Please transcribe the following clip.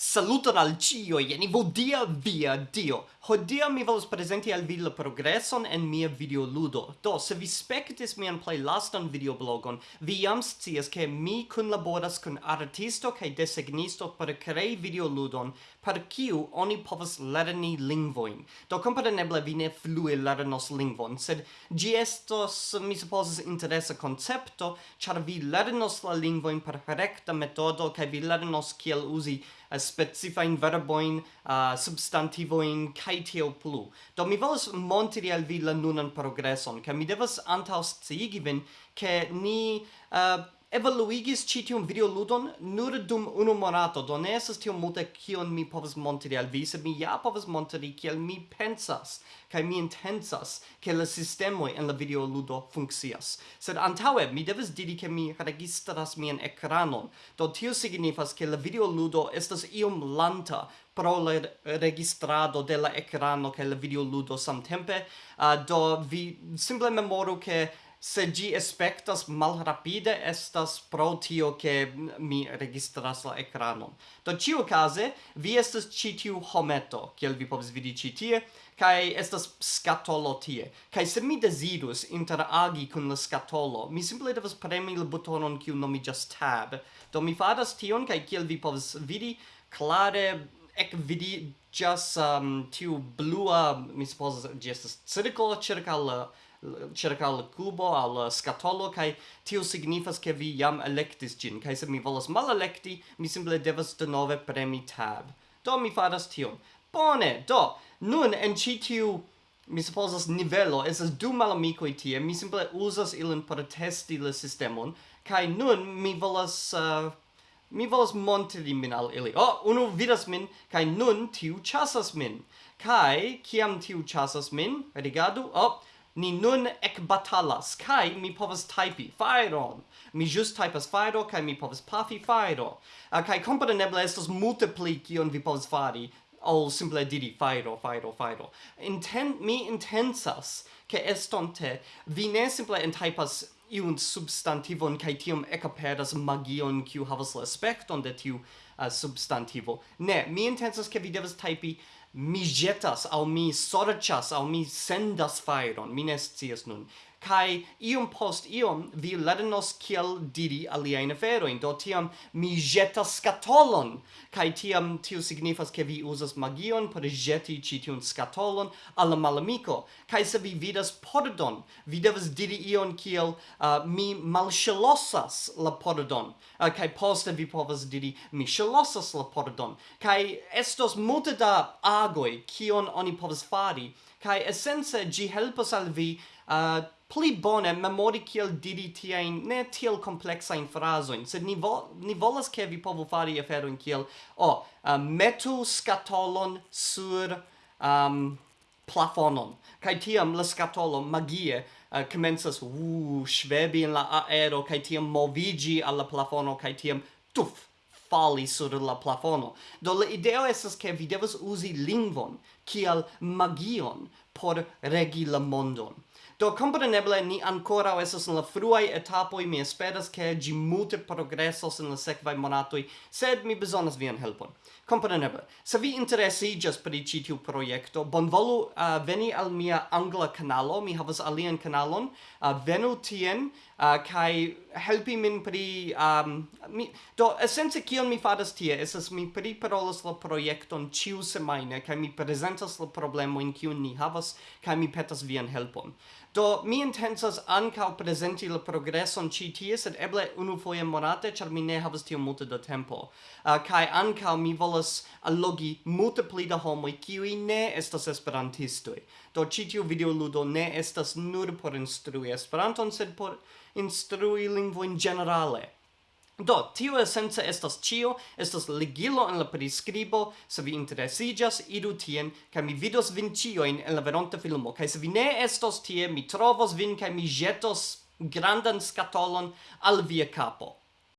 Saluton al cio, jen vodia via dio. Hodia mi volos presenti al vi la progresson en mia videoludo. Do, se vi spectis mian play lastan videoblogon, vi jam scias ke mi kunlaboras kun artisto kaj desegnisto por krei videoludon per kiu oni povas lerni lingvoin. Do, kompreneble vi ne flue lernos lingvon, sed ĝi estos, mi supozas, interesa koncepto, ĉar vi lernos la lingvoin per rekta metodo kaj vi lernos kiel uzi uh, specifain verboin, uh, substantivoin, kai tio plu. Do mi volas montri al vi la nunan progresson, ca mi devas antaus ciigi vin, ke ni... Uh, evoluigis ĉi tiun videoludon nur dum unu monato, do ne estas tiom multe kion mi povas montri al vi, sed mi ja povas montri kiel mi pensas kaj mi intencas ke la sistemoj en la videoludo funkcias. Sed antaŭe mi devas diri ke mi registras mian ekranon, do tio signifas ke la videoludo estas iom lanta pro la registrado de la ekrano kaj la videoludo samtempe, uh, do vi simple memoru ke se gi aspectas malrapide estas pro tio che mi registras la ekranon. Do ciu case, vi estas ci tiu hometo, kiel vi povs vidi ci tie, kai estas skatolo tie. Kai se mi desidus interagi kun la skatolo, mi simple devas premi la butonon kiu nomiĝas tab. Do mi faras tion, kai kiel vi povs vidi, klare ec vidi just um, tiu blua, mi suppose, gestas circolo circa la cerca al cubo al scatolo kai tio signifas ke vi jam electis gin. Kai se mi volas mal electi mi simple devas de nove premi tab. Do mi faras tion. Bone do nun en ci tiu mi supposas nivelo es du malamico tie. Mi simple usas ilin por testi la sistemon kai nun mi volas uh, mi volas montri min al ili. Oh, unu vidas min, kai nun tiu chasas min. Kai, kiam tiu chasas min, rigardu, oh, ni nun ec batalas, kai mi povas typi fairon. Mi just typas fairo, kai mi povas pafi fairo. Uh, ah, kai compreneble estos multipli kion vi povas fari, ol simple diri fairo, fairo, fairo. Inten mi intensas che estonte vi ne simple entypas iun substantivon kai tiom ecaperas magion kiu havas la aspekton de tiu uh, substantivo. Ne, mi intensas ke vi devas typi mi jetas al mi sorchas al mi sendas fairon mi nescias nun. Kai iom post iom vi lernos kiel diri aliajn aferojn do tiam mi jetas skatolon. Kai tiam tio signifas ke vi uzas magion por jeti ĉi tiun skatolon al malamiko. Kai se vi vidas pordon vi devas diri ion kiel uh, mi malŝelosas la pordon. Uh, kai poste vi povas diri mi ŝelosas la pordon. Kai estos multe da a agoi kion oni povas fari kai essence gi helpas al vi uh, pli bone memori kiel diri tiajn ne tiel kompleksajn frazojn, sed ni, vo, ni volas ke vi povu fari aferojn kiel o, oh, uh, metu skatolon sur um, plafonon, kaj tiam la skatolo magie uh, komencas uh, švebi en la aero, kaj tiam movigi al la plafono, kaj tiam tuf, fali sur la plafono. Do la ideo estas ke vi devas uzi lingvon, kiel magion, por regi la mondon. Do compreneble ni ancora estas en la fruai etapoi mi esperas che gi multe progressos en la sekvaj monatoi, sed mi bezonas vian helpon. Compreneble, se vi interesi just per ĉi tiu projekto, bonvolu uh, veni al mia angla canalo, mi havas alian canalon, uh, venu tien uh, kai helpi min pri um, mi do essence, kion mi fadas tie esas mi priparolas la proiecton ciu semaine, kai mi presentas la problemojn kiun ni havas kai kaj mi petas vian helpon. Do mi intencas ankaŭ prezenti la progreson ĉi tie, sed eble unufoje monate, ĉar mi ne havas tiom multe da tempo. Uh, kaj ankaŭ mi volas allogi multe pli da homoj kiuj ne estas esperantistoj. Do ĉi tiu videoludo ne estas nur por instrui Esperanton, sed por instrui lingvojn ĝenerale. Do, tio esence estas cio, estas ligilo en la prescribo, se vi interesigas, idu tien, ca mi vidos vin cioin en la veronta filmo, ca se vi ne estos tie, mi trovos vin, ca mi jetos grandan scatolon al via capo.